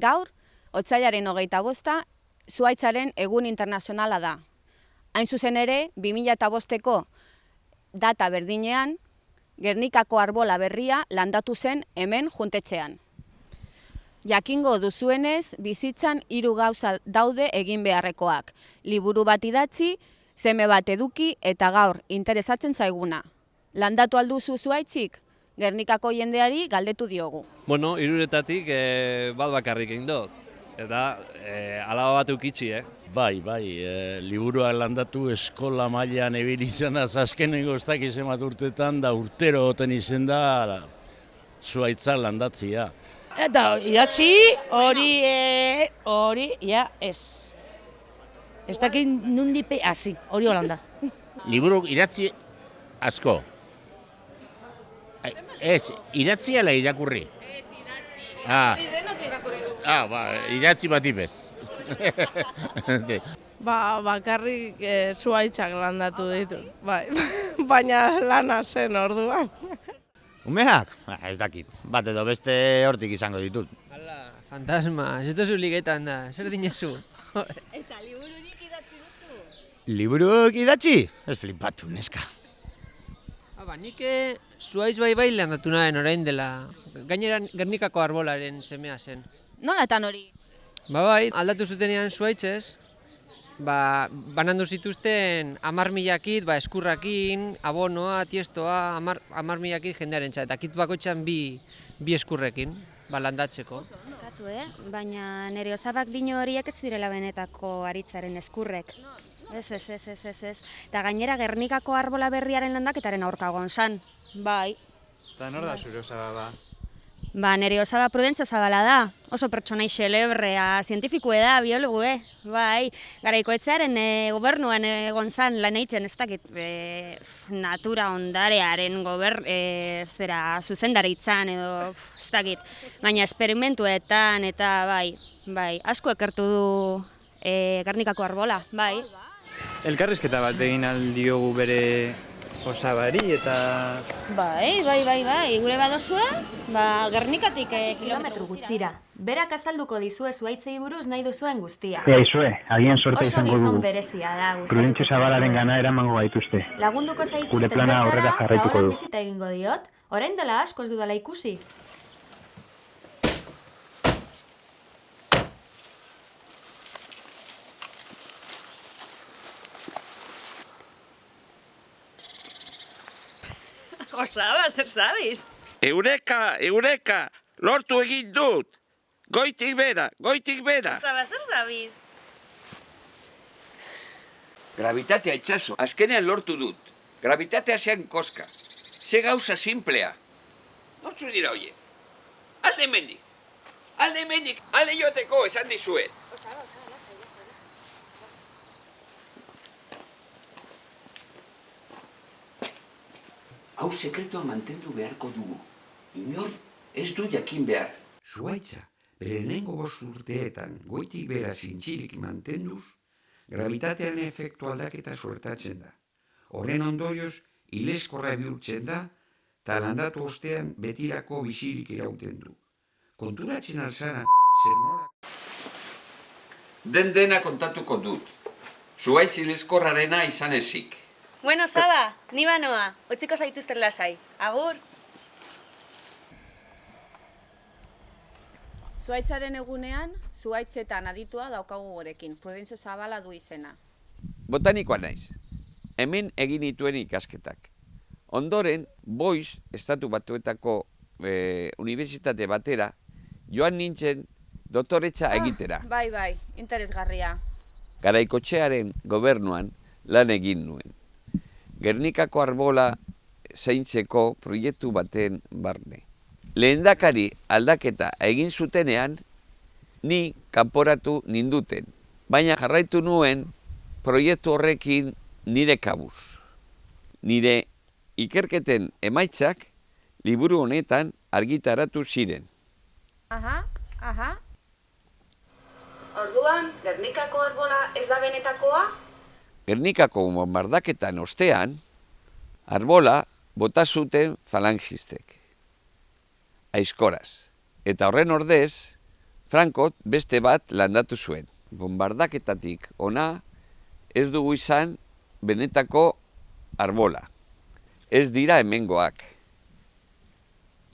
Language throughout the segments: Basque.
Gaur, otsailaren hogeita bosta, zuaitzaren egun internazionala da. Hain zuzen ere, 2005ko data berdinean, Gernikako arbola berria landatu zen hemen juntetxean. Jakingo duzuenez, bizitzan hiru gauza daude egin beharrekoak. Liburu bat idatzi, seme bat eduki eta gaur interesatzen zaiguna. Landatu alduzu zuaitzik? Gernikako jendeari galdetu diogu. Bueno, iruretatik e, bat bakarrik egin dut. Eta e, alaba bat eukitzi, eh? Bai, bai, e, liburuak landatu eskola mailan ebili izan da, azkenengo ez dakiz emat urtetan, da urtero goten izen da, zuaitza landatzia. Eta idatzi hori, e, hori, ja, ez. Ez dakit nundipe, hasi, hori holanda. Liburu idatzi asko. Ez, idatzi ala irakurri? Ez, idatzi. Ah. denok irakurri du. Ah, ba, idatzi bat ibez. Ba, bakarrik e, zuaitzak landatu ditut, bai. baina lana zen orduan. Umeak? Ba, ez dakit, bat edo beste hortik izango ditut. Hala, fantasma, ez duzu ligetan da, zer dinezu? Eta libururik idatzi duzu? Liburuk idatzi? Ez flipatu, neska. Aba, nik eh, zuaiz bai bai landatu nahen orain dela, gainera Gernikako arbolaren semea zen. Nola eta hori? Ba bai, aldatu zutenean zuaitzez, ba, banandu zituzten amar milakit, ba, eskurrakin, abonoa, tiestoa, amar, amar milakit jendearen txat, eta kit bakoitzan bi, bi eskurrekin, ba, landatzeko. Katu, eh? Baina nire osabak dino horiek ez direla benetako aritzaren eskurrek. Ez, ez, ez, ez, ez, ez. Eta gainera Gernikako arbola berriaren landaketaren aurkagoan san. Bai. Eta nor da zure osaba ba? Ba, nire osaba prudentza zabala da. Oso pertsonai xelebrea, zientifikue da, biologue. Bai, garaiko etzearen e, gobernuan egon zan lan eitzen ez dakit e, natura ondarearen gober, e, zera zuzendaritzan edo f, ez dakit. Baina esperimentuetan eta bai, bai, asko ekertu du e, Gernikako arbola, bai. Elkarrizketa bat egin aldiogu bere osabari eta... Bai, bai, bai, bai, gure badozue, ba, Gernikatik eh, Kilometro gutzira. Berak azalduko dizue zuaitzei buruz nahi duzuen guztia. Ea, izue, agian sorte Oso izango gizon dugu. berezia da, gustatuko Prudentzio zabalaren gana eramango gaituzte. Lagunduko zaituzten Gure plana aurrera jarraituko eta du. bisita egingo diot. Orain dela asko ez dudala ikusi. Osaba, zer zabiz? Eureka, eureka, lortu egin dut. Goitik bera, goitik bera. Osaba, zer zabiz? Gravitatea itxaso, azkenean lortu dut. Gravitatea zean koska. Ze gauza simplea. Nortzu dira hoie. Alde hemendik. Alde hemendik, alde joateko esan dizuet. Hau sekretua mantendu beharko dugu. Inor ez du jakin behar. Zuaitza, bere lehenengo bost urteetan goitik bera zintzilik mantenduz, gravitatearen efektu aldaketa suertatzen da. Horren ondorioz, ileskorra bihurtzen da, eta landatu ostean betirako bizirik irauten du. Konturatzen alzara, zer nora... Den dena kontatuko dut. Zuaitz ileskorrarena izan ezik. Bueno, Saba, ni banoa, utziko zaituzten lasai. Agur! Zuaitzaren egunean, zuaitzetan aditua daukagu gorekin. Prudentzio Zabala du izena. Botanikoa naiz. Hemen egin dituen ikasketak. Ondoren, Boiz, estatu batuetako e, unibertsitate batera, joan nintzen doktoretza egitera. Bai, bai, interesgarria. Garaikotxearen gobernuan lan egin nuen. Gernikako arbola zaintzeko proiektu baten barne. Lehendakari aldaketa egin zutenean, ni kanporatu ninduten. Baina jarraitu nuen proiektu horrekin nire kabuz. Nire ikerketen emaitzak liburu honetan argitaratu ziren. Aha, aha. Orduan, Gernikako arbola ez da benetakoa? Gernikako bombardaketan ostean, arbola bota zuten falangistek. Aizkoraz. Eta horren ordez, Frankot beste bat landatu zuen. Bombardaketatik ona ez dugu izan benetako arbola. Ez dira hemengoak.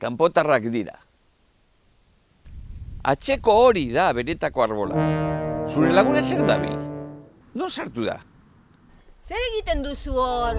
Kanpotarrak dira. Atxeko hori da benetako arbola. Zure laguna zer dabil? Non sartu da? Zer egiten duzu hor?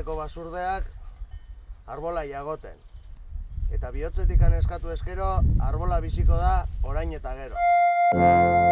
Rubi taldeko basurdeak arbola jagoten. Eta bihotzetik eskatu eskero, arbola biziko da orain eta gero.